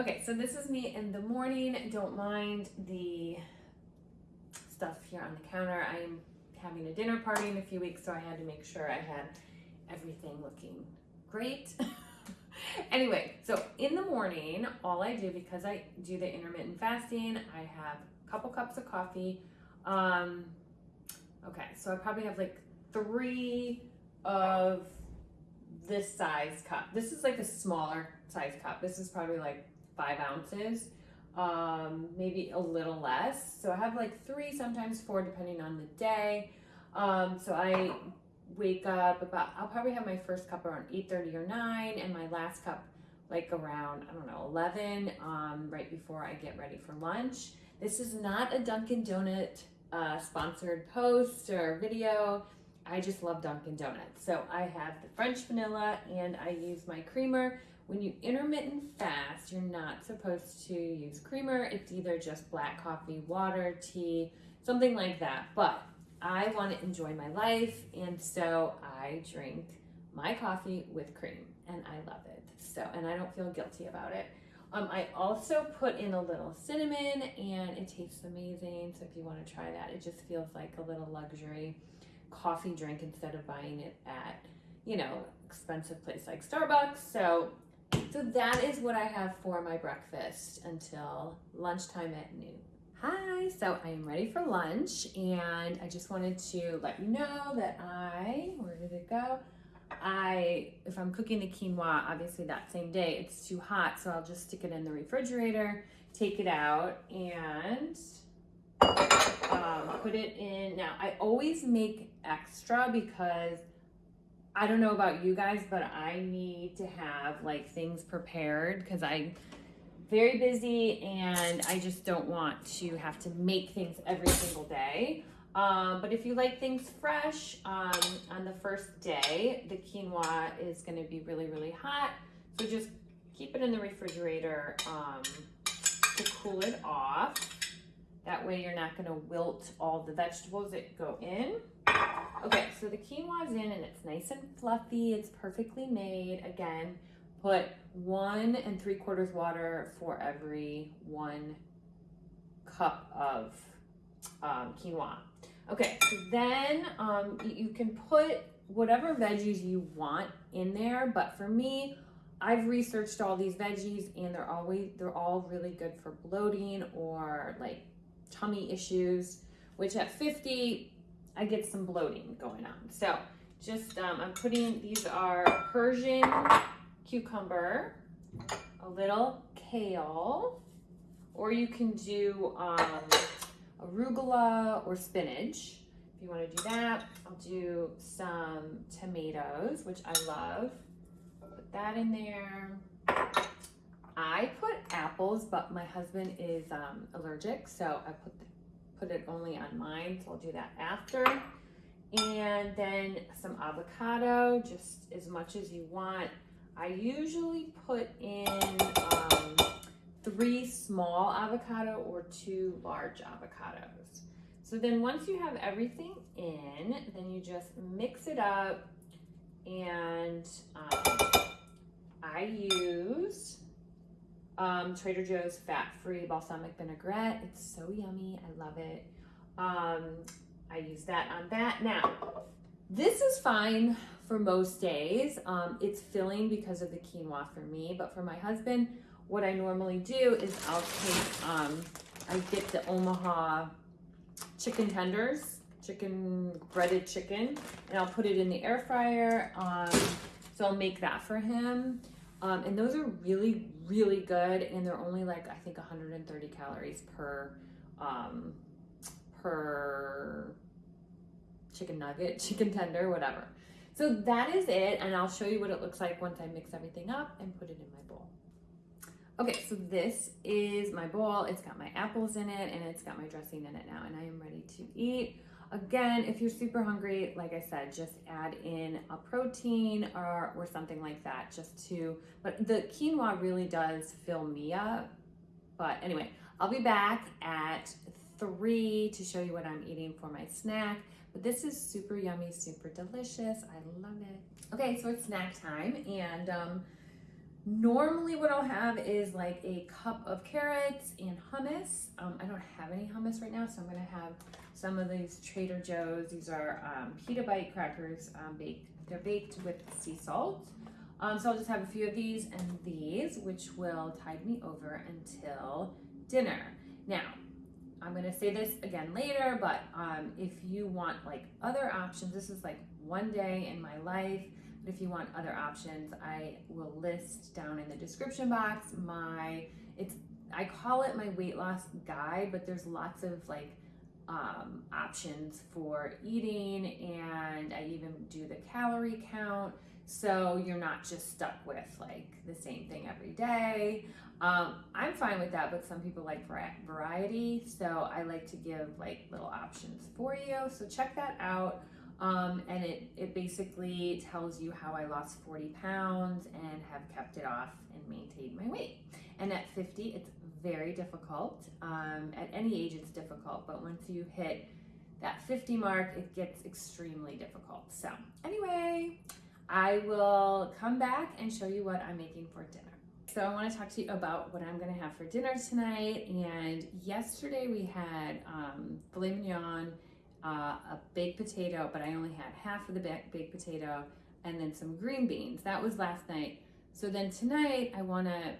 Okay, so this is me in the morning. Don't mind the stuff here on the counter. I'm having a dinner party in a few weeks, so I had to make sure I had everything looking great. anyway, so in the morning, all I do, because I do the intermittent fasting, I have a couple cups of coffee. Um, okay, so I probably have like three of this size cup. This is like a smaller size cup. This is probably like five ounces, um, maybe a little less. So I have like three, sometimes four, depending on the day. Um, so I wake up about, I'll probably have my first cup around 8.30 or 9 and my last cup like around, I don't know, 11, um, right before I get ready for lunch. This is not a Dunkin' Donut uh, sponsored post or video. I just love Dunkin' Donuts. So I have the French vanilla and I use my creamer. When you intermittent fast, you're not supposed to use creamer. It's either just black coffee, water, tea, something like that. But I want to enjoy my life, and so I drink my coffee with cream, and I love it. So, and I don't feel guilty about it. Um, I also put in a little cinnamon, and it tastes amazing. So if you want to try that, it just feels like a little luxury coffee drink instead of buying it at, you know, expensive place like Starbucks. So, so that is what I have for my breakfast until lunchtime at noon. Hi, so I am ready for lunch and I just wanted to let you know that I, where did it go? I, if I'm cooking the quinoa, obviously that same day, it's too hot, so I'll just stick it in the refrigerator, take it out and um, put it in. Now, I always make extra because I don't know about you guys, but I need to have like things prepared because I'm very busy and I just don't want to have to make things every single day. Um, but if you like things fresh um, on the first day, the quinoa is going to be really, really hot. So just keep it in the refrigerator um, to cool it off. That way you're not going to wilt all the vegetables that go in. Okay, so the quinoa is in and it's nice and fluffy. It's perfectly made. Again, put one and three quarters water for every one cup of um, quinoa. Okay, so then um, you can put whatever veggies you want in there, but for me, I've researched all these veggies and they're always they're all really good for bloating or like tummy issues, which at 50 I get some bloating going on. So just um, I'm putting these are Persian cucumber, a little kale, or you can do um, arugula or spinach. If you want to do that, I'll do some tomatoes, which I love. Put that in there. I put apples, but my husband is um, allergic, so I put put it only on mine, so I'll do that after. And then some avocado, just as much as you want. I usually put in um, three small avocado or two large avocados. So then once you have everything in, then you just mix it up and um, I use um, Trader Joe's fat-free balsamic vinaigrette. It's so yummy. I love it. Um, I use that on that. Now, this is fine for most days. Um, it's filling because of the quinoa for me, but for my husband, what I normally do is I'll take, um, I get the Omaha chicken tenders, chicken, breaded chicken, and I'll put it in the air fryer. Um, so I'll make that for him. Um, and those are really, really good. And they're only like, I think 130 calories per, um, per chicken nugget, chicken tender, whatever. So that is it, and I'll show you what it looks like once I mix everything up and put it in my bowl. Okay, so this is my bowl. It's got my apples in it, and it's got my dressing in it now, and I am ready to eat. Again, if you're super hungry, like I said, just add in a protein or, or something like that just to, but the quinoa really does fill me up. But anyway, I'll be back at three to show you what I'm eating for my snack. But this is super yummy, super delicious. I love it. Okay, so it's snack time and um, Normally, what I'll have is like a cup of carrots and hummus. Um, I don't have any hummus right now, so I'm gonna have some of these Trader Joe's. These are um, pita bite crackers um, baked. They're baked with sea salt. Um, so I'll just have a few of these and these, which will tide me over until dinner. Now, I'm gonna say this again later, but um, if you want like other options, this is like one day in my life. But if you want other options, I will list down in the description box my it's I call it my weight loss guide, but there's lots of like um, options for eating, and I even do the calorie count. So you're not just stuck with like the same thing every day. Um, I'm fine with that, but some people like variety. So I like to give like little options for you. So check that out. Um, and it, it basically tells you how I lost 40 pounds and have kept it off and maintained my weight. And at 50, it's very difficult. Um, at any age, it's difficult, but once you hit that 50 mark, it gets extremely difficult. So, anyway, I will come back and show you what I'm making for dinner. So, I want to talk to you about what I'm going to have for dinner tonight. And yesterday we had um, filet mignon, uh, a baked potato, but I only had half of the baked potato, and then some green beans. That was last night. So, then tonight I want to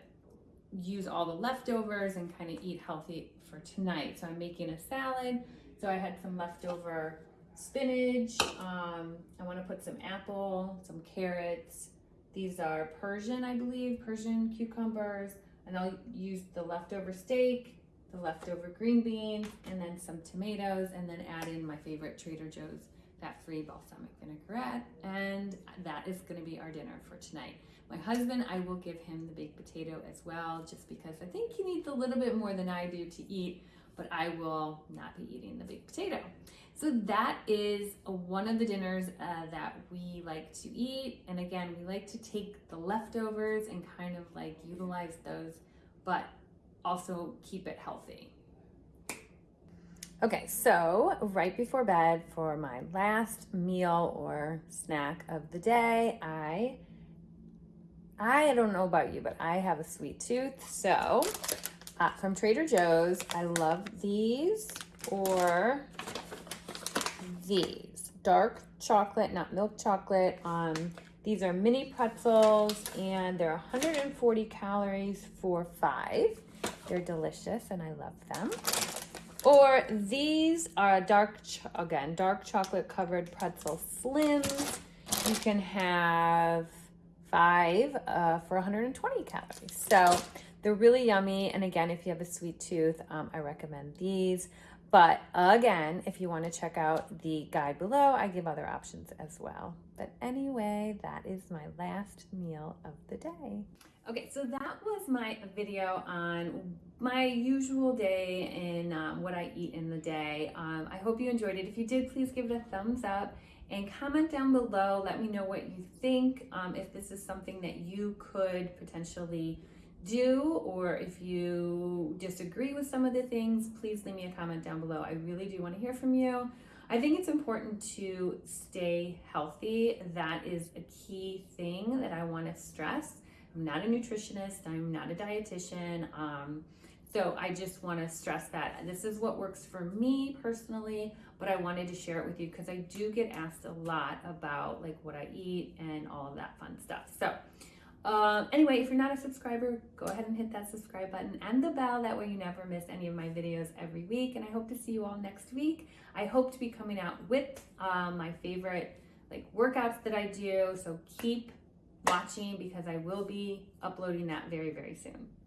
use all the leftovers and kind of eat healthy for tonight. So I'm making a salad. So I had some leftover spinach. Um, I want to put some apple, some carrots. These are Persian, I believe, Persian cucumbers. And I'll use the leftover steak, the leftover green beans, and then some tomatoes, and then add in my favorite Trader Joe's fat-free balsamic vinaigrette. And that is gonna be our dinner for tonight. My husband, I will give him the baked potato as well, just because I think he needs a little bit more than I do to eat, but I will not be eating the baked potato. So that is one of the dinners uh, that we like to eat. And again, we like to take the leftovers and kind of like utilize those, but also keep it healthy. Okay, so right before bed for my last meal or snack of the day, I I don't know about you, but I have a sweet tooth. So uh, from Trader Joe's, I love these or these. Dark chocolate, not milk chocolate. Um, these are mini pretzels and they're 140 calories for five. They're delicious and I love them. Or these are dark, again, dark chocolate covered pretzel slims. You can have five uh, for 120 calories. So they're really yummy. And again, if you have a sweet tooth, um, I recommend these. But again, if you want to check out the guide below, I give other options as well. But anyway, that is my last meal of the day. Okay, so that was my video on my usual day and um, what I eat in the day. Um, I hope you enjoyed it. If you did, please give it a thumbs up and comment down below. Let me know what you think, um, if this is something that you could potentially do, or if you disagree with some of the things, please leave me a comment down below. I really do want to hear from you. I think it's important to stay healthy. That is a key thing that I want to stress. I'm not a nutritionist, I'm not a dietitian. Um, so I just want to stress that this is what works for me personally, but I wanted to share it with you because I do get asked a lot about like what I eat and all of that fun stuff. So um, anyway, if you're not a subscriber, go ahead and hit that subscribe button and the bell. That way you never miss any of my videos every week. And I hope to see you all next week. I hope to be coming out with um, my favorite like workouts that I do. So keep watching because I will be uploading that very, very soon.